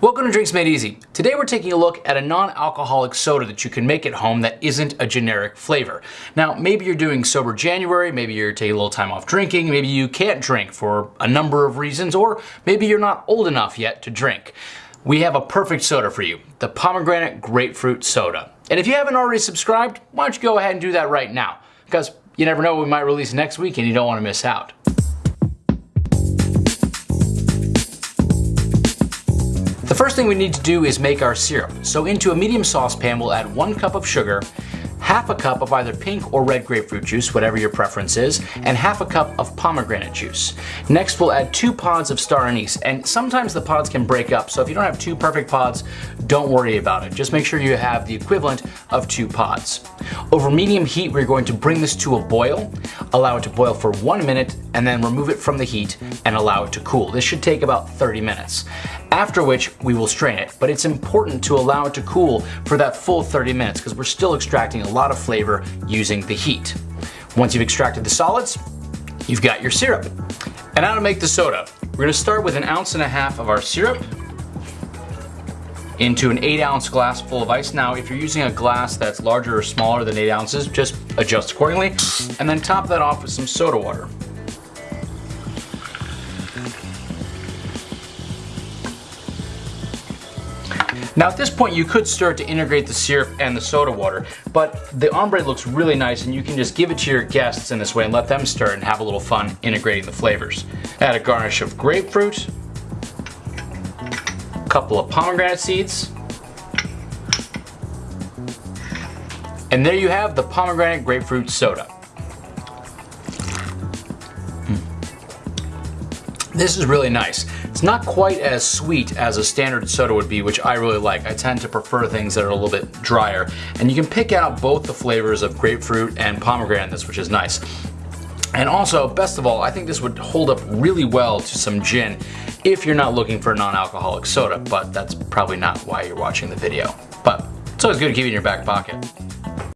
Welcome to Drinks Made Easy. Today we're taking a look at a non-alcoholic soda that you can make at home that isn't a generic flavor. Now, maybe you're doing sober January, maybe you're taking a little time off drinking, maybe you can't drink for a number of reasons, or maybe you're not old enough yet to drink. We have a perfect soda for you, the pomegranate grapefruit soda. And if you haven't already subscribed, why don't you go ahead and do that right now? Because you never know we might release next week and you don't want to miss out. First thing we need to do is make our syrup. So into a medium saucepan, we'll add one cup of sugar, half a cup of either pink or red grapefruit juice, whatever your preference is, and half a cup of pomegranate juice. Next, we'll add two pods of star anise, and sometimes the pods can break up, so if you don't have two perfect pods, don't worry about it. Just make sure you have the equivalent of two pods. Over medium heat, we're going to bring this to a boil, allow it to boil for one minute, and then remove it from the heat and allow it to cool. This should take about 30 minutes after which we will strain it. But it's important to allow it to cool for that full 30 minutes because we're still extracting a lot of flavor using the heat. Once you've extracted the solids, you've got your syrup. And now to make the soda. We're gonna start with an ounce and a half of our syrup into an eight ounce glass full of ice. Now, if you're using a glass that's larger or smaller than eight ounces, just adjust accordingly. And then top that off with some soda water. Now at this point you could start to integrate the syrup and the soda water, but the ombre looks really nice and you can just give it to your guests in this way and let them stir and have a little fun integrating the flavors. Add a garnish of grapefruit, a couple of pomegranate seeds, and there you have the pomegranate grapefruit soda. This is really nice. It's not quite as sweet as a standard soda would be, which I really like. I tend to prefer things that are a little bit drier. And you can pick out both the flavors of grapefruit and pomegranate in this, which is nice. And also, best of all, I think this would hold up really well to some gin if you're not looking for a non-alcoholic soda, but that's probably not why you're watching the video. But it's always good to keep it in your back pocket.